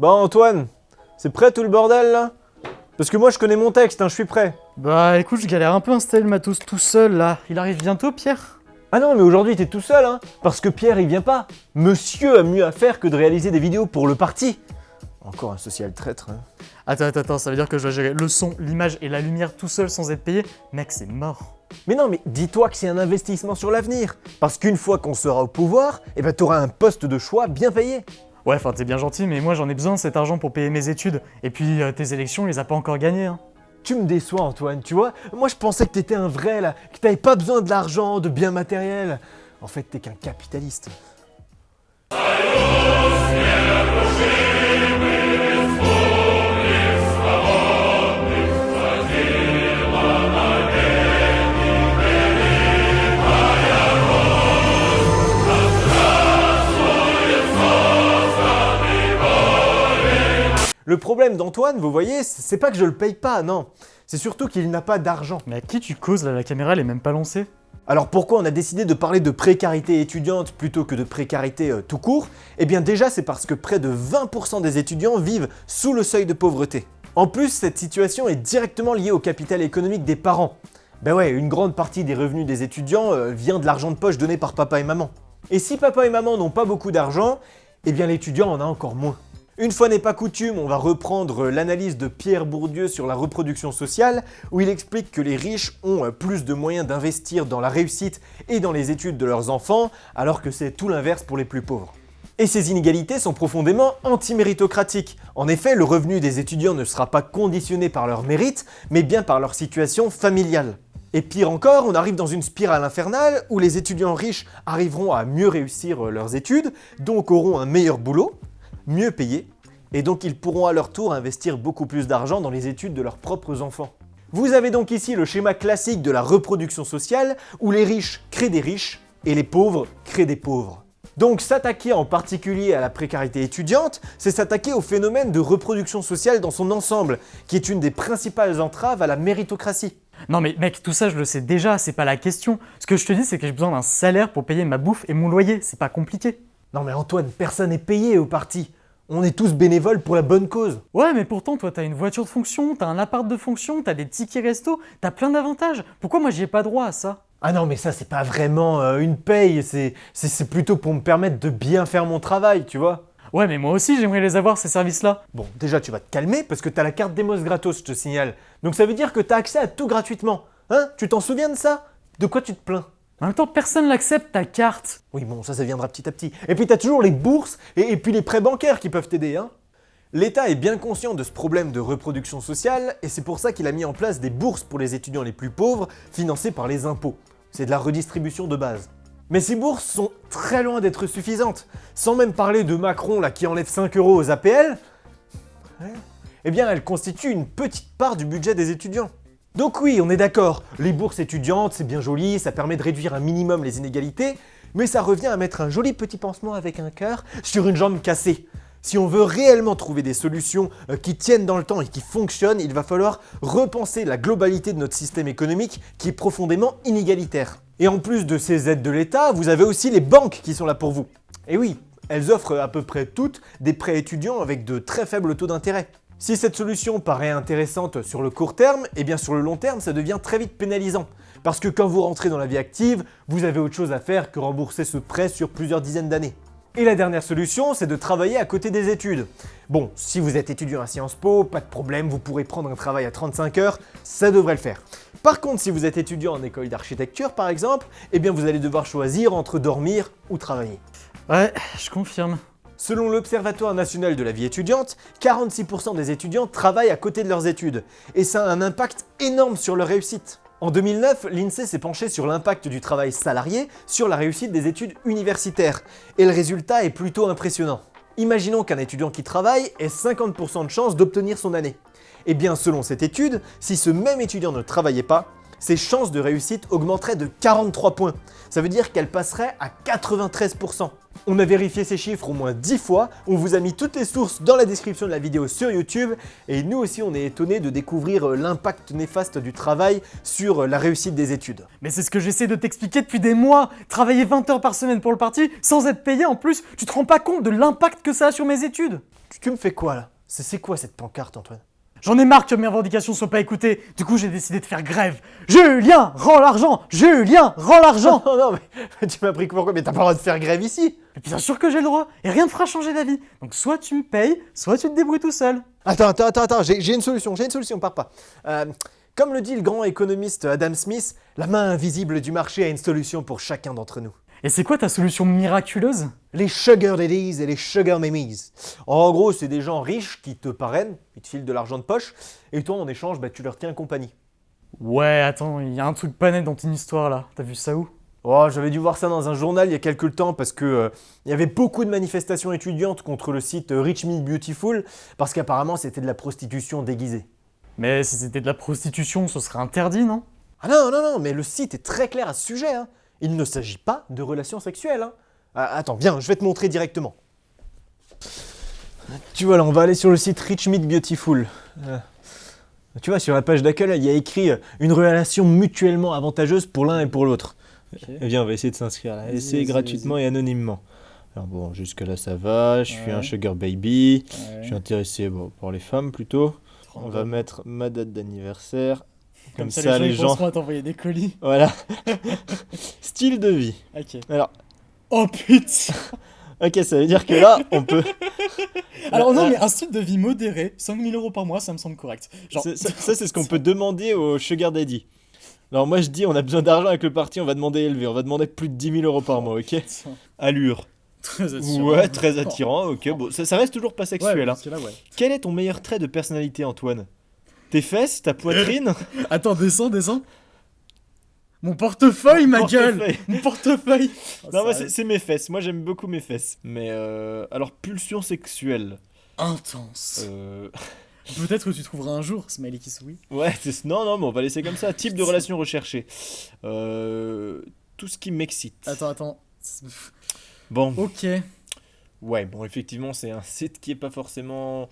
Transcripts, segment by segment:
Bon Antoine, c'est prêt tout le bordel là? Parce que moi je connais mon texte, hein, je suis prêt. Bah écoute, je galère un peu à installer le matos tout seul là. Il arrive bientôt, Pierre? Ah non mais aujourd'hui t'es tout seul hein Parce que Pierre il vient pas. Monsieur a mieux à faire que de réaliser des vidéos pour le parti. Encore un social traître. Hein. Attends, attends, attends, ça veut dire que je dois gérer le son, l'image et la lumière tout seul sans être payé? Mec, c'est mort. Mais non, mais dis-toi que c'est un investissement sur l'avenir. Parce qu'une fois qu'on sera au pouvoir, eh ben t'auras un poste de choix bien payé. Ouais, enfin t'es bien gentil, mais moi j'en ai besoin de cet argent pour payer mes études. Et puis euh, tes élections, on les a pas encore gagnées. Hein. Tu me déçois Antoine, tu vois Moi je pensais que t'étais un vrai là, que t'avais pas besoin de l'argent, de biens matériels. En fait t'es qu'un capitaliste. Le problème d'Antoine, vous voyez, c'est pas que je le paye pas, non. C'est surtout qu'il n'a pas d'argent. Mais à qui tu causes là La caméra, elle est même pas lancée? Alors pourquoi on a décidé de parler de précarité étudiante plutôt que de précarité euh, tout court? Eh bien déjà c'est parce que près de 20% des étudiants vivent sous le seuil de pauvreté. En plus, cette situation est directement liée au capital économique des parents. Ben ouais, une grande partie des revenus des étudiants euh, vient de l'argent de poche donné par papa et maman. Et si papa et maman n'ont pas beaucoup d'argent, eh bien l'étudiant en a encore moins. Une fois n'est pas coutume, on va reprendre l'analyse de Pierre Bourdieu sur la reproduction sociale, où il explique que les riches ont plus de moyens d'investir dans la réussite et dans les études de leurs enfants, alors que c'est tout l'inverse pour les plus pauvres. Et ces inégalités sont profondément anti-méritocratiques. En effet, le revenu des étudiants ne sera pas conditionné par leur mérite, mais bien par leur situation familiale. Et pire encore, on arrive dans une spirale infernale où les étudiants riches arriveront à mieux réussir leurs études, donc auront un meilleur boulot, mieux payés, et donc ils pourront à leur tour investir beaucoup plus d'argent dans les études de leurs propres enfants. Vous avez donc ici le schéma classique de la reproduction sociale, où les riches créent des riches, et les pauvres créent des pauvres. Donc s'attaquer en particulier à la précarité étudiante, c'est s'attaquer au phénomène de reproduction sociale dans son ensemble, qui est une des principales entraves à la méritocratie. Non mais mec, tout ça je le sais déjà, c'est pas la question. Ce que je te dis c'est que j'ai besoin d'un salaire pour payer ma bouffe et mon loyer, c'est pas compliqué. Non mais Antoine, personne n'est payé au parti. On est tous bénévoles pour la bonne cause. Ouais, mais pourtant, toi, t'as une voiture de fonction, t'as un appart de fonction, t'as des tickets resto, t'as plein d'avantages. Pourquoi moi, j'y ai pas droit à ça? Ah non, mais ça, c'est pas vraiment euh, une paye, c'est plutôt pour me permettre de bien faire mon travail, tu vois. Ouais, mais moi aussi, j'aimerais les avoir, ces services-là. Bon, déjà, tu vas te calmer, parce que t'as la carte Demos gratos, je te signale. Donc ça veut dire que t'as accès à tout gratuitement. Hein? Tu t'en souviens de ça? De quoi tu te plains? En même temps, personne n'accepte ta carte. Oui, bon, ça, ça viendra petit à petit. Et puis, t'as toujours les bourses et, puis les prêts bancaires qui peuvent t'aider. Hein. L'État est bien conscient de ce problème de reproduction sociale et c'est pour ça qu'il a mis en place des bourses pour les étudiants les plus pauvres financées par les impôts. C'est de la redistribution de base. Mais ces bourses sont très loin d'être suffisantes. Sans même parler de Macron là qui enlève 5 euros aux APL, eh bien elles constituent une petite part du budget des étudiants. Donc oui, on est d'accord, les bourses étudiantes, c'est bien joli, ça permet de réduire un minimum les inégalités, mais ça revient à mettre un joli petit pansement avec un cœur sur une jambe cassée. Si on veut réellement trouver des solutions euh, qui tiennent dans le temps et qui fonctionnent, il va falloir repenser la globalité de notre système économique qui est profondément inégalitaire. Et en plus de ces aides de l'État, vous avez aussi les banques qui sont là pour vous. Et oui, elles offrent à peu près toutes des prêts étudiants avec de très faibles taux d'intérêt. Si cette solution paraît intéressante sur le court terme, et eh bien sur le long terme, ça devient très vite pénalisant. Parce que quand vous rentrez dans la vie active, vous avez autre chose à faire que rembourser ce prêt sur plusieurs dizaines d'années. Et la dernière solution, c'est de travailler à côté des études. Bon, si vous êtes étudiant à Sciences Po, pas de problème, vous pourrez prendre un travail à 35 heures, ça devrait le faire. Par contre, si vous êtes étudiant en école d'architecture par exemple, eh bien vous allez devoir choisir entre dormir ou travailler. Ouais, je confirme. Selon l'Observatoire national de la vie étudiante, 46% des étudiants travaillent à côté de leurs études, et ça a un impact énorme sur leur réussite. En 2009, l'INSEE s'est penché sur l'impact du travail salarié sur la réussite des études universitaires, et le résultat est plutôt impressionnant. Imaginons qu'un étudiant qui travaille ait 50% de chance d'obtenir son année. Eh bien selon cette étude, si ce même étudiant ne travaillait pas, ses chances de réussite augmenteraient de 43 points. Ça veut dire qu'elle passerait à 93%. On a vérifié ces chiffres au moins 10 fois, on vous a mis toutes les sources dans la description de la vidéo sur YouTube, et nous aussi on est étonnés de découvrir euh, l'impact néfaste du travail sur euh, la réussite des études. Mais c'est ce que j'essaie de t'expliquer depuis des mois. Travailler 20 heures par semaine pour le parti, sans être payé en plus, tu te rends pas compte de l'impact que ça a sur mes études. Tu, tu me fais quoi là? C'est quoi cette pancarte, Antoine? J'en ai marre que mes revendications soient pas écoutées. Du coup, j'ai décidé de faire grève. Julien, rends l'argent Julien, rends l'argent Non, non, mais tu m'as pris pourquoi Mais t'as pas le droit de faire grève ici Et Bien sûr que j'ai le droit, et rien ne fera changer d'avis. Donc soit tu me payes, soit tu te débrouilles tout seul. Attends, attends, attends, attends, j'ai j'ai une solution, j'ai une solution, pars pas. Euh, comme le dit le grand économiste Adam Smith, la main invisible du marché a une solution pour chacun d'entre nous. Et c'est quoi ta solution miraculeuse? Les sugar daddies et les sugar mummies. En gros, c'est des gens riches qui te parrainent, ils te filent de l'argent de poche, et toi, en échange, bah, tu leur tiens compagnie. Ouais, attends, il y a un truc pas net dans ton histoire là. T'as vu ça où? Oh, j'avais dû voir ça dans un journal il y a quelques temps parce que euh, il y avait beaucoup de manifestations étudiantes contre le site euh, Rich Me Beautiful parce qu'apparemment c'était de la prostitution déguisée. Mais si c'était de la prostitution, ce serait interdit, non? Ah non, non, non, mais le site est très clair à ce sujet. hein. Il ne s'agit pas de relations sexuelles. hein. Ah, attends, viens, je vais te montrer directement. Tu vois là, on va aller sur le site Rich Meat Beautiful. Euh, tu vois, sur la page d'accueil, il y a écrit euh, une relation mutuellement avantageuse pour l'un et pour l'autre. Eh bien, on va essayer de s'inscrire là. Vas-y, gratuitement et anonymement. Alors bon, jusque là ça va, je suis Ouais. un sugar baby, je suis intéressé bon, pour les femmes plutôt. On va mettre ma date d'anniversaire. Comme, ça, les gens. penseront à t'envoyer des colis. Voilà. Style de vie. Ok. Alors, Oh putain ok, ça veut dire que là, on peut. Alors non, Euh, mais un style de vie modéré, 5000 euros par mois, ça me semble correct. Genre, Ça, c'est ce qu'on peut demander au sugar daddy. Alors moi, je dis, on a besoin d'argent avec le parti, on va demander élevé. On va demander plus de 10 000 euros par mois, ok? Allure. Très attirant. Ouais, très attirant, ok. Bon, ça, ça reste toujours pas Ouais, sexuel. hein. là, ouais. Quel est ton meilleur trait de personnalité, Antoine? Tes fesses, ta poitrine Attends, descends, descends. Mon portefeuille, ma gueule. Mon portefeuille Non, moi, c'est mes fesses. Moi, j'aime beaucoup mes fesses. Mais euh, alors, pulsion sexuelle. Intense. Euh, Peut-être que tu trouveras un jour, smiley qui sourit. Ouais, non, non, mais on va laisser comme ça. Type de relation recherchée. Euh, tout ce qui m'excite. Attends, attends. Bon, Ok. ouais, bon, effectivement, c'est un site qui est pas forcément.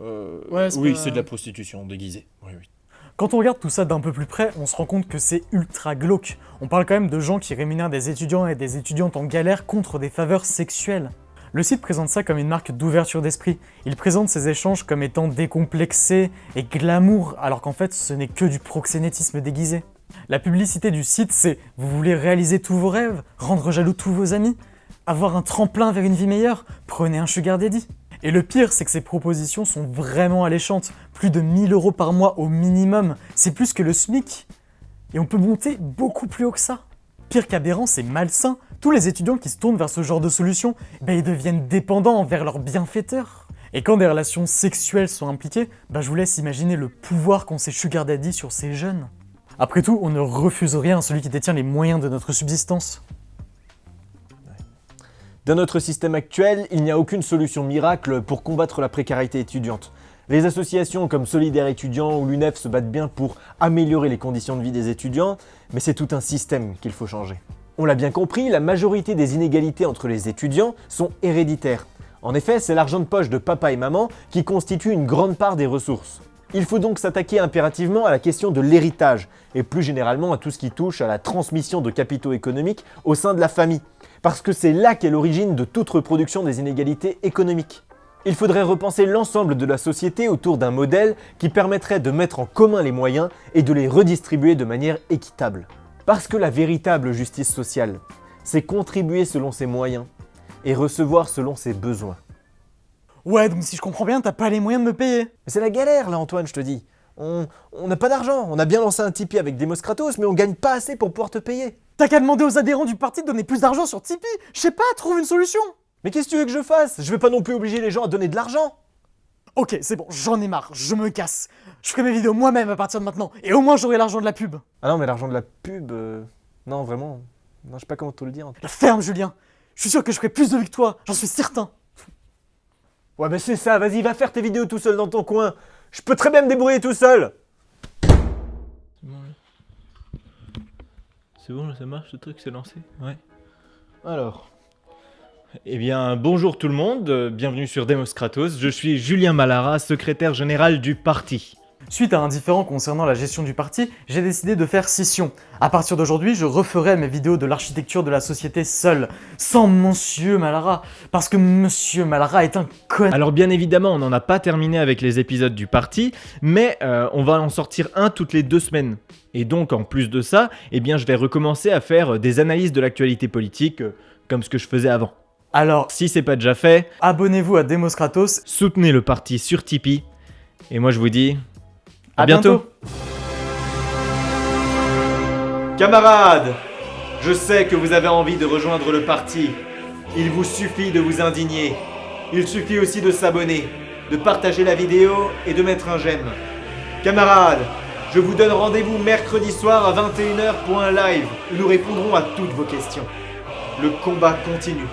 Euh, Ouais, oui, pas- c'est de la prostitution déguisée. Oui, oui. Quand on regarde tout ça d'un peu plus près, on se rend compte que c'est ultra glauque. On parle quand même de gens qui rémunèrent des étudiants et des étudiantes en galère contre des faveurs sexuelles. Le site présente ça comme une marque d'ouverture d'esprit. Il présente ces échanges comme étant décomplexés et glamour, alors qu'en fait ce n'est que du proxénétisme déguisé. La publicité du site c'est vous voulez réaliser tous vos rêves, rendre jaloux tous vos amis, avoir un tremplin vers une vie meilleure, prenez un sugar daddy. Et le pire, c'est que ces propositions sont vraiment alléchantes. Plus de 1000 euros par mois au minimum. C'est plus que le SMIC. Et on peut monter beaucoup plus haut que ça. Pire qu'aberrant, c'est malsain. Tous les étudiants qui se tournent vers ce genre de solution, ben, ils deviennent dépendants envers leurs bienfaiteurs. Et quand des relations sexuelles sont impliquées, ben, je vous laisse imaginer le pouvoir qu'ont ces sugar sur ces jeunes. Après tout, on ne refuse rien à celui qui détient les moyens de notre subsistance. Dans notre système actuel, il n'y a aucune solution miracle pour combattre la précarité étudiante. Les associations comme Solidaire étudiant ou l'UNEF se battent bien pour améliorer les conditions de vie des étudiants, mais c'est tout un système qu'il faut changer. On l'a bien compris, la majorité des inégalités entre les étudiants sont héréditaires. En effet, c'est l'argent de poche de papa et maman qui constitue une grande part des ressources. Il faut donc s'attaquer impérativement à la question de l'héritage, et plus généralement à tout ce qui touche à la transmission de capitaux économiques au sein de la famille, parce que c'est là qu'est l'origine de toute reproduction des inégalités économiques. Il faudrait repenser l'ensemble de la société autour d'un modèle qui permettrait de mettre en commun les moyens et de les redistribuer de manière équitable. Parce que la véritable justice sociale, c'est contribuer selon ses moyens et recevoir selon ses besoins. Ouais, donc si je comprends bien, t'as pas les moyens de me payer. Mais c'est la galère là Antoine, je te dis. On on n'a pas d'argent, on a bien lancé un Tipeee avec Demos Kratos, mais on gagne pas assez pour pouvoir te payer. T'as qu'à demander aux adhérents du parti de donner plus d'argent sur Tipeee. Je sais pas, trouve une solution. Mais qu'est-ce que tu veux que je fasse? Je vais pas non plus obliger les gens à donner de l'argent. Ok, c'est bon, j'en ai marre, je me casse. Je ferai mes vidéos moi-même à partir de maintenant, et au moins j'aurai l'argent de la pub. Ah non, mais l'argent de la pub, euh, non vraiment, non je sais pas comment te le dire. La ferme, Julien. Je suis sûr que je ferai plus de toi, j'en suis certain. Ouais mais c'est ça, vas-y va faire tes vidéos tout seul dans ton coin. Je peux très bien me débrouiller tout seul. C'est bon, là, ça marche, ce truc, c'est lancé Ouais. Alors. Eh bien, bonjour tout le monde, euh, bienvenue sur Demos Kratos, je suis Julien Malara, secrétaire général du parti. Suite à un différend concernant la gestion du parti, j'ai décidé de faire scission. À partir d'aujourd'hui, je referai mes vidéos de l'architecture de la société seul, sans Monsieur Malara, parce que Monsieur Malara est un con... Alors bien évidemment, on n'en a pas terminé avec les épisodes du parti, mais euh, on va en sortir un toutes les deux semaines. Et donc en plus de ça, eh bien je vais recommencer à faire des analyses de l'actualité politique, euh, comme ce que je faisais avant. Alors, Si c'est pas déjà fait, abonnez-vous à Demos Kratos. soutenez le parti sur Tipeee. Et moi je vous dis... À, bientôt. Camarades, je sais que vous avez envie de rejoindre le parti. Il vous suffit de vous indigner. Il suffit aussi de s'abonner, de partager la vidéo et de mettre un j'aime. Camarades, je vous donne rendez-vous mercredi soir à 21h pour un live où nous répondrons à toutes vos questions. Le combat continue.